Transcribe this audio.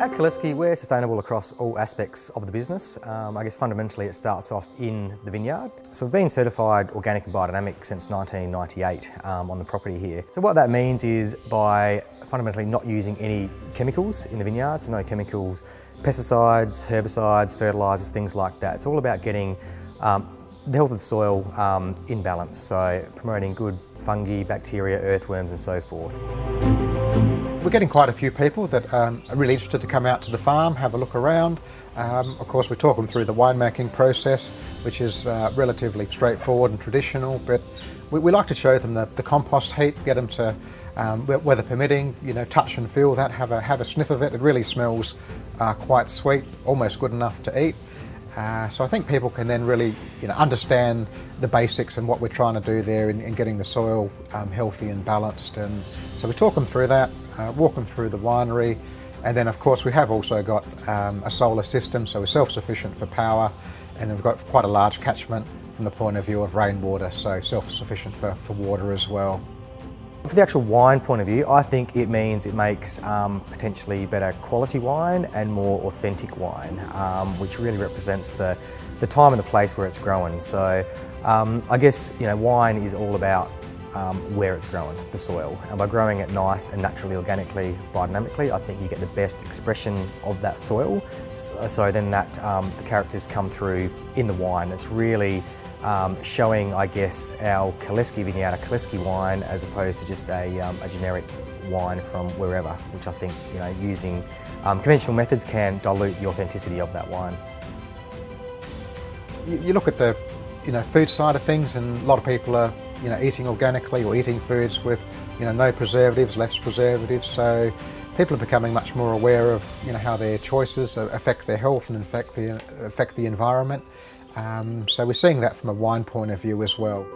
At Kalleske, we're sustainable across all aspects of the business. Um, I guess fundamentally it starts off in the vineyard. So we've been certified organic and biodynamic since 1998 um, on the property here. So what that means is by fundamentally not using any chemicals in the vineyard, so no chemicals, pesticides, herbicides, fertilisers, things like that. It's all about getting um, the health of the soil um, in balance, so promoting good fungi, bacteria, earthworms and so forth. We're getting quite a few people that um, are really interested to come out to the farm, have a look around. Um, of course, we talk them through the winemaking process, which is uh, relatively straightforward and traditional, but we, we, like to show them the, the compost heap, get them to, um, weather permitting, you know, touch and feel that, have a, have a sniff of it. It really smells uh, quite sweet, almost good enough to eat. Uh, so I think people can then really you know, understand the basics and what we're trying to do there in, in getting the soil um, healthy and balanced. And so we talk them through that, uh, walk them through the winery, and then of course we have also got um, a solar system, so we're self-sufficient for power, and we've got quite a large catchment from the point of view of rainwater, so self-sufficient for, for water as well. For the actual wine point of view, I think it means it makes um, potentially better quality wine and more authentic wine, um, which really represents the, the time and the place where it's grown. So um, I guess you know wine is all about um, where it's grown, the soil. And by growing it nice and naturally, organically, biodynamically, I think you get the best expression of that soil. So, so then that um, the characters come through in the wine. It's really um, showing, I guess, our Kalleske Vineyard, a Kalleske wine, as opposed to just a, um, a generic wine from wherever, which I think, you know, using um, conventional methods can dilute the authenticity of that wine. You, you look at the, you know, food side of things, and a lot of people are, you know, eating organically or eating foods with, you know, no preservatives, less preservatives. So people are becoming much more aware of, you know, how their choices affect their health and affect the affect the environment. Um, so we're seeing that from a wine point of view as well.